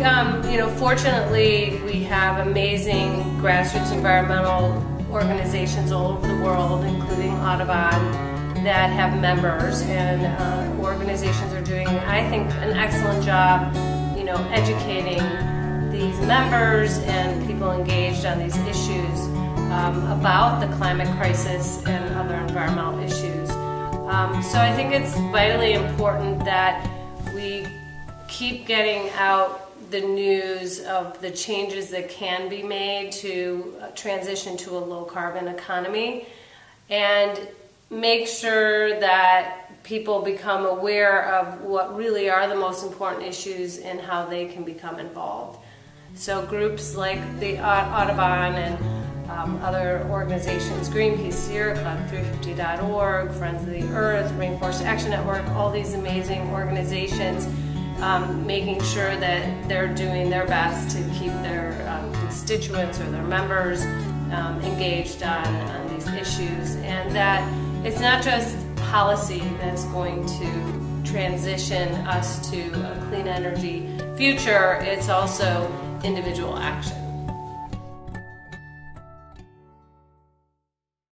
Um, you know, fortunately, we have amazing grassroots environmental organizations all over the world, including Audubon, that have members, and uh, organizations are doing, I think, an excellent job, you know, educating these members and people engaged on these issues um, about the climate crisis and other environmental issues. Um, so I think it's vitally important that we keep getting out the news of the changes that can be made to uh, transition to a low carbon economy and make sure that people become aware of what really are the most important issues and how they can become involved. So groups like the Audubon and um, other organizations, Greenpeace, Sierra Club, 350.org, Friends of the Earth, Rainforest Action Network, all these amazing organizations um, making sure that they're doing their best to keep their um, constituents or their members um, engaged on, on these issues and that it's not just policy that's going to transition us to a clean energy future, it's also individual action.